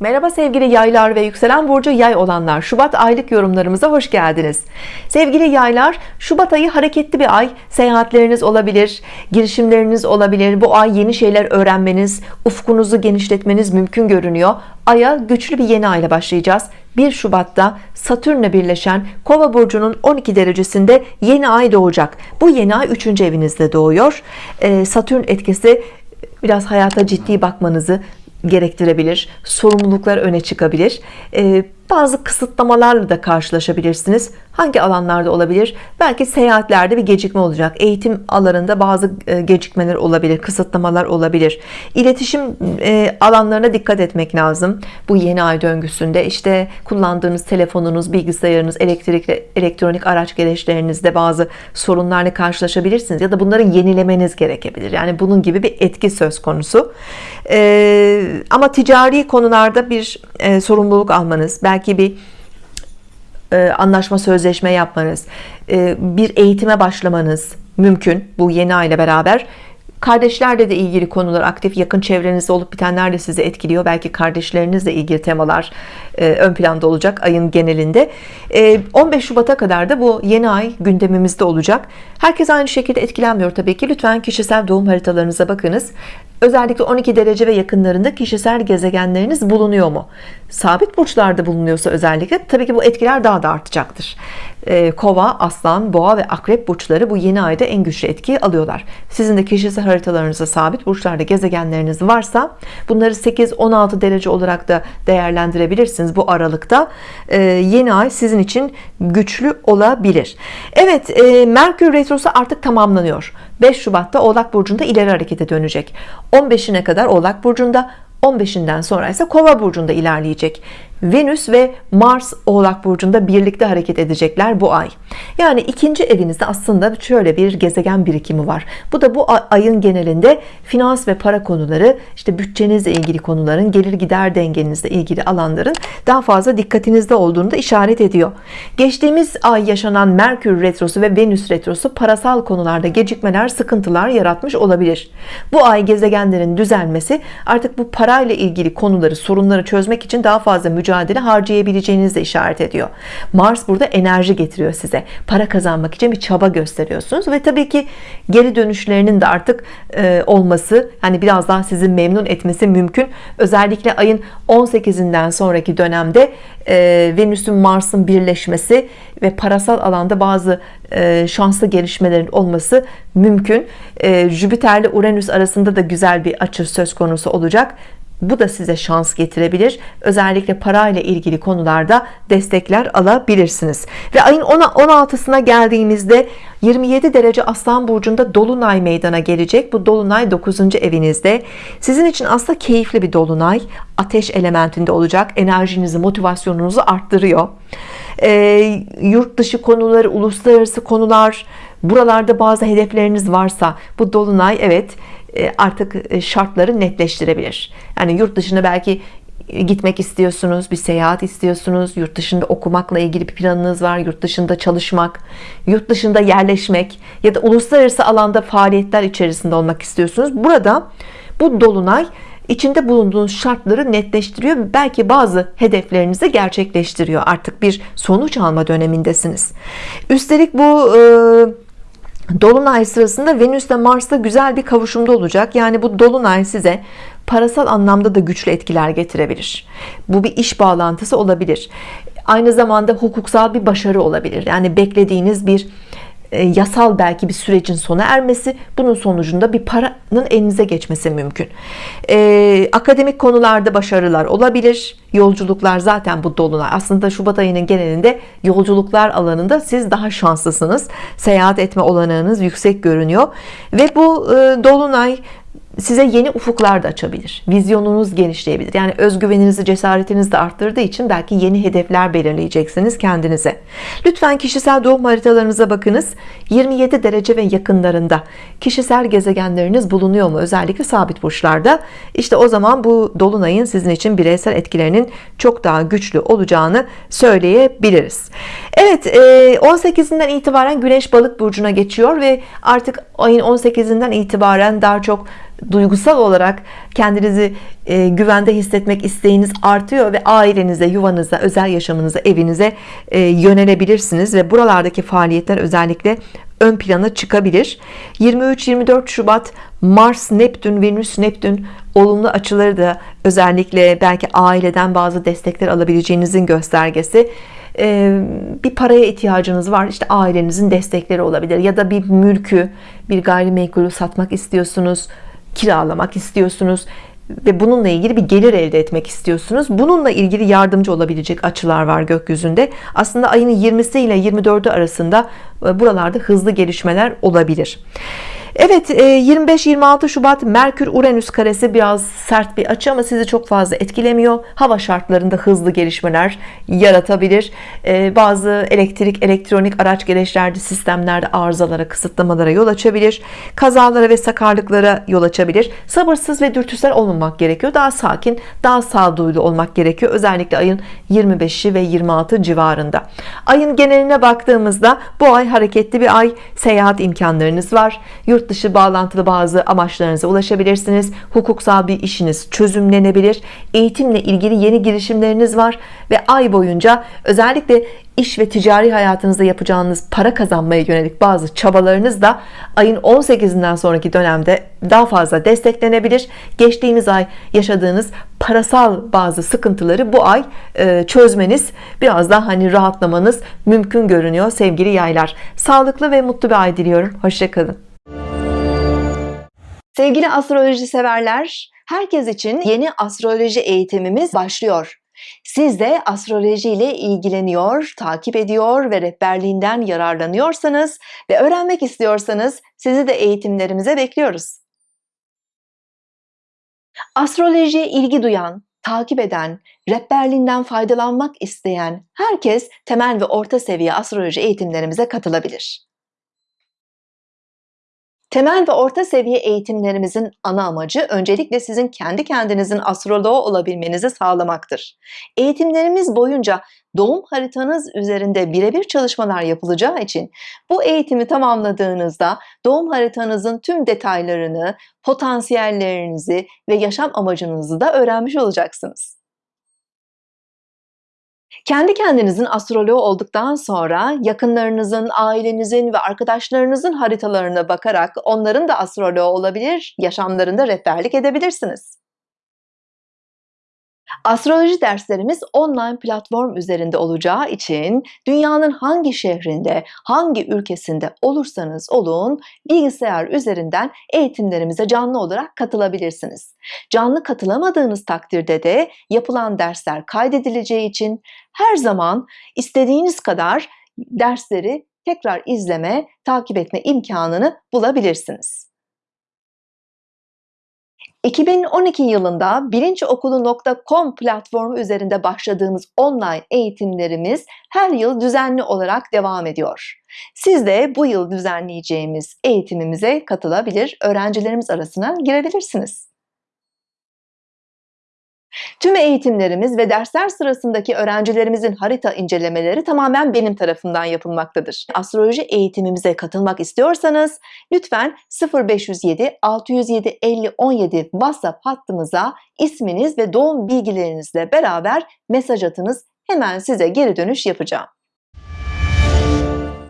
Merhaba sevgili yaylar ve yükselen burcu yay olanlar. Şubat aylık yorumlarımıza hoş geldiniz. Sevgili yaylar Şubat ayı hareketli bir ay. Seyahatleriniz olabilir girişimleriniz olabilir. Bu ay yeni şeyler öğrenmeniz ufkunuzu genişletmeniz mümkün görünüyor. Aya güçlü bir yeni ayla başlayacağız. 1 Şubat'ta Satürn'le birleşen Kova burcunun 12 derecesinde yeni ay doğacak. Bu yeni ay 3. evinizde doğuyor. Ee, Satürn etkisi biraz hayata ciddi bakmanızı gerektirebilir sorumluluklar öne çıkabilir. Ee, bazı kısıtlamalarla da karşılaşabilirsiniz. Hangi alanlarda olabilir? Belki seyahatlerde bir gecikme olacak. Eğitim alanında bazı e, gecikmeler olabilir kısıtlamalar olabilir. İletişim e, alanlarına dikkat etmek lazım bu yeni ay döngüsünde. İşte kullandığınız telefonunuz bilgisayarınız elektrikli elektronik araç gereçlerinizde bazı sorunlarla karşılaşabilirsiniz ya da bunları yenilemeniz gerekebilir. Yani bunun gibi bir etki söz konusu. E, ama ticari konularda bir sorumluluk almanız belki belki bir e, anlaşma sözleşme yapmanız e, bir eğitime başlamanız mümkün bu yeni ay ile beraber. Kardeşlerle de ilgili konular aktif yakın çevrenizde olup bitenler de sizi etkiliyor. Belki kardeşlerinizle ilgili temalar e, ön planda olacak ayın genelinde. 15 Şubat'a kadar da bu yeni ay gündemimizde olacak. Herkes aynı şekilde etkilenmiyor tabii ki. Lütfen kişisel doğum haritalarınıza bakınız özellikle 12 derece ve yakınlarında kişisel gezegenleriniz bulunuyor mu? Sabit burçlarda bulunuyorsa özellikle tabii ki bu etkiler daha da artacaktır. Ee, kova aslan boğa ve akrep burçları bu yeni ayda en güçlü etkiyi alıyorlar. Sizin de kişisel haritalarınızda sabit burçlarda gezegenleriniz varsa bunları 8-16 derece olarak da değerlendirebilirsiniz bu aralıkta. Ee, yeni ay sizin için güçlü olabilir. Evet e, Merkür Retrosu artık tamamlanıyor. 5 Şubat'ta Oğlak Burcu'nda ileri harekete dönecek 15'ine kadar Oğlak Burcu'nda 15'inden sonra ise Kova burcunda ilerleyecek Venüs ve Mars Oğlak Burcu'nda birlikte hareket edecekler bu ay. Yani ikinci evinizde aslında şöyle bir gezegen birikimi var. Bu da bu ayın genelinde finans ve para konuları işte bütçenizle ilgili konuların gelir gider dengenizle ilgili alanların daha fazla dikkatinizde olduğunu da işaret ediyor. Geçtiğimiz ay yaşanan Merkür Retrosu ve Venüs Retrosu parasal konularda gecikmeler sıkıntılar yaratmış olabilir. Bu ay gezegenlerin düzelmesi artık bu parayla ilgili konuları sorunları çözmek için daha fazla mücadele harcayabileceğinizi de işaret ediyor. Mars burada enerji getiriyor size. Para kazanmak için bir çaba gösteriyorsunuz ve tabii ki geri dönüşlerinin de artık e, olması hani biraz daha sizi memnun etmesi mümkün. Özellikle ayın 18'inden sonraki dönemde e, Venüs'ün Mars'ın birleşmesi ve parasal alanda bazı e, şanslı gelişmelerin olması mümkün. E, Jüpiter ile Uranüs arasında da güzel bir açı söz konusu olacak bu da size şans getirebilir. Özellikle parayla ilgili konularda destekler alabilirsiniz. Ve ayın 16'sına geldiğimizde 27 derece Aslan Burcu'nda Dolunay meydana gelecek. Bu Dolunay 9. evinizde. Sizin için aslında keyifli bir Dolunay. Ateş elementinde olacak. Enerjinizi motivasyonunuzu arttırıyor. E, yurt dışı konuları uluslararası konular buralarda bazı hedefleriniz varsa bu Dolunay evet artık e, şartları netleştirebilir. Yani yurt dışına belki gitmek istiyorsunuz bir seyahat istiyorsunuz. Yurt dışında okumakla ilgili bir planınız var yurt dışında çalışmak yurt dışında yerleşmek ya da uluslararası alanda faaliyetler içerisinde olmak istiyorsunuz. Burada bu dolunay içinde bulunduğunuz şartları netleştiriyor. Belki bazı hedeflerinizi gerçekleştiriyor. Artık bir sonuç alma dönemindesiniz. Üstelik bu e, Dolunay sırasında Venüs Mars'ta güzel bir kavuşumda olacak. Yani bu Dolunay size parasal anlamda da güçlü etkiler getirebilir. Bu bir iş bağlantısı olabilir. Aynı zamanda hukuksal bir başarı olabilir. Yani beklediğiniz bir yasal belki bir sürecin sona ermesi bunun sonucunda bir paranın elinize geçmesi mümkün. Ee, akademik konularda başarılar olabilir yolculuklar zaten bu dolunay aslında Şubat ayının genelinde yolculuklar alanında siz daha şanslısınız. Seyahat etme olanağınız yüksek görünüyor. Ve bu e, dolunay size yeni ufuklar da açabilir. Vizyonunuz genişleyebilir. Yani özgüveninizi cesaretinizi de arttırdığı için belki yeni hedefler belirleyeceksiniz kendinize. Lütfen kişisel doğum haritalarınıza bakınız. 27 derece ve yakınlarında kişisel gezegenleriniz bulunuyor mu? Özellikle sabit burçlarda. İşte o zaman bu dolunayın sizin için bireysel etkilerinin çok daha güçlü olacağını söyleyebiliriz. Evet 18'inden itibaren Güneş balık burcuna geçiyor ve artık ayın 18'inden itibaren daha çok duygusal olarak kendinizi e, güvende hissetmek isteğiniz artıyor ve ailenize, yuvanıza, özel yaşamınıza, evinize e, yönelebilirsiniz ve buralardaki faaliyetler özellikle ön plana çıkabilir. 23-24 Şubat Mars Neptün Venüs Neptün olumlu açıları da özellikle belki aileden bazı destekler alabileceğinizin göstergesi. Ee, bir paraya ihtiyacınız var işte ailenizin destekleri olabilir ya da bir mülkü bir gayrimenkulü satmak istiyorsunuz kiralamak istiyorsunuz ve bununla ilgili bir gelir elde etmek istiyorsunuz. Bununla ilgili yardımcı olabilecek açılar var gökyüzünde. Aslında ayın 20'si ile 24'ü arasında e, buralarda hızlı gelişmeler olabilir Evet 25-26 e, Şubat Merkür Uranüs karesi biraz sert bir açı ama sizi çok fazla etkilemiyor. Hava şartlarında hızlı gelişmeler yaratabilir. E, bazı elektrik elektronik araç gereçlerde sistemlerde arızalara kısıtlamalara yol açabilir. Kazalara ve sakarlıklara yol açabilir. Sabırsız ve dürtüsel olmamak gerekiyor. Daha sakin daha sağduyulu olmak gerekiyor. Özellikle ayın 25'i ve 26 civarında. Ayın geneline baktığımızda bu ay hareketli bir ay. Seyahat imkanlarınız var. Yurt yurt dışı bağlantılı bazı amaçlarınıza ulaşabilirsiniz. Hukuksal bir işiniz çözümlenebilir. Eğitimle ilgili yeni girişimleriniz var ve ay boyunca özellikle iş ve ticari hayatınızda yapacağınız para kazanmaya yönelik bazı çabalarınız da ayın 18'inden sonraki dönemde daha fazla desteklenebilir. Geçtiğimiz ay yaşadığınız parasal bazı sıkıntıları bu ay e, çözmeniz biraz daha hani rahatlamanız mümkün görünüyor sevgili yaylar. Sağlıklı ve mutlu bir ay diliyorum. Hoşçakalın Sevgili astroloji severler, herkes için yeni astroloji eğitimimiz başlıyor. Siz de astroloji ile ilgileniyor, takip ediyor ve rehberliğinden yararlanıyorsanız ve öğrenmek istiyorsanız sizi de eğitimlerimize bekliyoruz. Astrolojiye ilgi duyan, takip eden, rehberliğinden faydalanmak isteyen herkes temel ve orta seviye astroloji eğitimlerimize katılabilir. Temel ve orta seviye eğitimlerimizin ana amacı öncelikle sizin kendi kendinizin astroloğu olabilmenizi sağlamaktır. Eğitimlerimiz boyunca doğum haritanız üzerinde birebir çalışmalar yapılacağı için bu eğitimi tamamladığınızda doğum haritanızın tüm detaylarını, potansiyellerinizi ve yaşam amacınızı da öğrenmiş olacaksınız. Kendi kendinizin astroloğu olduktan sonra yakınlarınızın, ailenizin ve arkadaşlarınızın haritalarına bakarak onların da astroloğu olabilir, yaşamlarında rehberlik edebilirsiniz. Astroloji derslerimiz online platform üzerinde olacağı için dünyanın hangi şehrinde, hangi ülkesinde olursanız olun bilgisayar üzerinden eğitimlerimize canlı olarak katılabilirsiniz. Canlı katılamadığınız takdirde de yapılan dersler kaydedileceği için her zaman istediğiniz kadar dersleri tekrar izleme, takip etme imkanını bulabilirsiniz. 2012 yılında bilinçokulu.com platformu üzerinde başladığımız online eğitimlerimiz her yıl düzenli olarak devam ediyor. Siz de bu yıl düzenleyeceğimiz eğitimimize katılabilir, öğrencilerimiz arasına girebilirsiniz. Tüm eğitimlerimiz ve dersler sırasındaki öğrencilerimizin harita incelemeleri tamamen benim tarafından yapılmaktadır. Astroloji eğitimimize katılmak istiyorsanız lütfen 0507 607 50 17 WhatsApp hattımıza isminiz ve doğum bilgilerinizle beraber mesaj atınız. Hemen size geri dönüş yapacağım.